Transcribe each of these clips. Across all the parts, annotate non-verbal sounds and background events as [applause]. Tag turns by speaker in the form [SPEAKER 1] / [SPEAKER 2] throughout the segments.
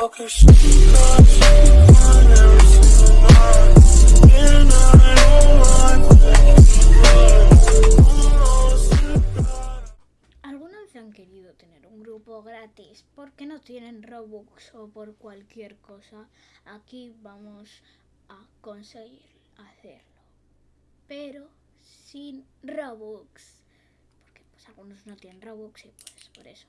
[SPEAKER 1] Okay, she got every single night. And I don't want
[SPEAKER 2] ¿Alguna vez han querido tener un grupo gratis porque no tienen Robux o por cualquier cosa? Aquí vamos a conseguir hacerlo. Pero sin Robux. Porque pues algunos no tienen Robux y pues por eso.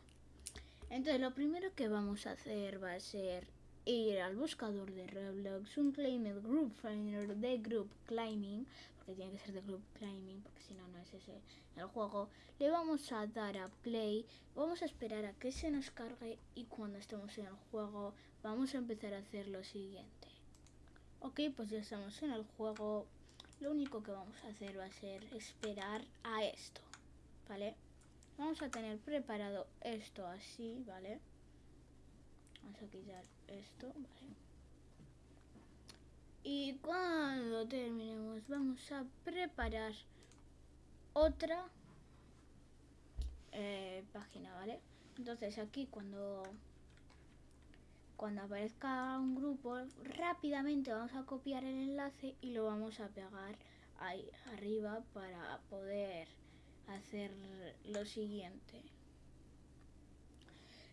[SPEAKER 2] Entonces lo primero que vamos a hacer va a ser ir al buscador de Roblox, un claimed group finder de group climbing, porque tiene que ser de group climbing, porque si no, no es ese el juego. Le vamos a dar a play, vamos a esperar a que se nos cargue y cuando estemos en el juego vamos a empezar a hacer lo siguiente. Ok, pues ya estamos en el juego. Lo único que vamos a hacer va a ser esperar a esto, ¿vale? Vamos a tener preparado esto así, ¿vale? Vamos a quitar esto, ¿vale? Y cuando terminemos vamos a preparar otra eh, página, ¿vale? Entonces aquí cuando cuando aparezca un grupo rápidamente vamos a copiar el enlace y lo vamos a pegar ahí arriba para poder hacer lo siguiente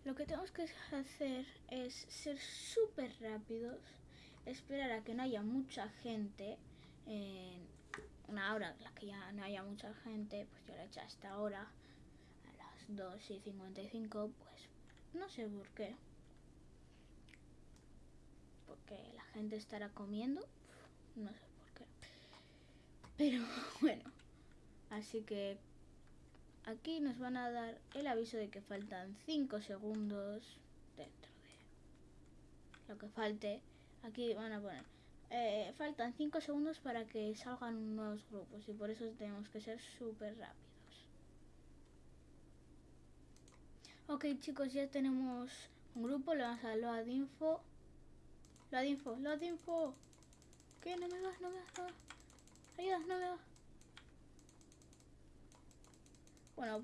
[SPEAKER 2] lo que tenemos que hacer es ser súper rápidos, esperar a que no haya mucha gente, en una hora en la que ya no haya mucha gente, pues yo lo he hecho hasta ahora, a las 2 y 55, pues no sé por qué. Porque la gente estará comiendo, no sé por qué. Pero [laughs] bueno, así que aquí nos van a dar el aviso de que faltan 5 segundos dentro de lo que falte. Aquí van a poner, eh, faltan 5 segundos para que salgan nuevos grupos y por eso tenemos que ser súper rápidos. Ok chicos, ya tenemos un grupo, le vamos a load info. Load info, load info. ¿Qué? No me vas, no me vas, no vas. Ayuda, no me vas.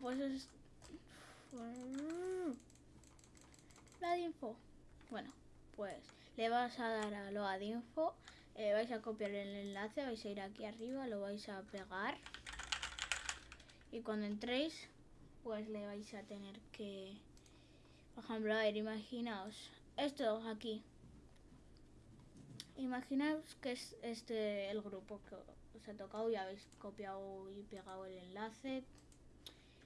[SPEAKER 2] Pues es... La info. Bueno, pues le vas a dar a lo de info. Eh, vais a copiar el enlace, vais a ir aquí arriba, lo vais a pegar. Y cuando entréis, pues le vais a tener que... Por ejemplo, a ver, imaginaos. Esto aquí. Imaginaos que es este el grupo que os ha tocado y habéis copiado y pegado el enlace.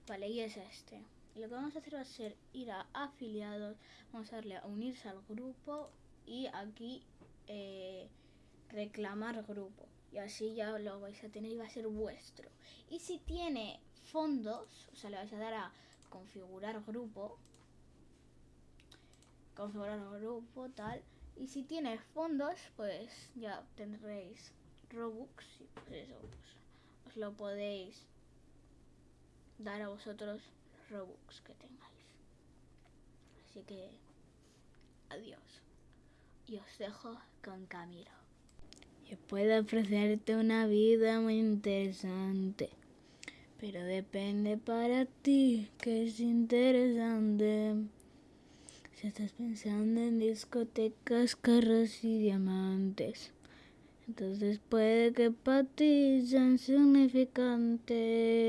[SPEAKER 2] Vale, y es este. Y lo que vamos a hacer va a ser ir a afiliados, vamos a darle a unirse al grupo y aquí eh, reclamar grupo. Y así ya lo vais a tener y va a ser vuestro. Y si tiene fondos, o sea, le vais a dar a configurar grupo, configurar grupo, tal. Y si tiene fondos, pues ya tendréis Robux y pues eso, pues os lo podéis dar a vosotros Robux que tengáis. Así que adiós. Y os dejo con Camilo. Yo puedo ofrecerte una vida muy interesante. Pero depende para ti que es interesante. Si estás pensando en discotecas, carros y diamantes, entonces puede que para ti sean significantes.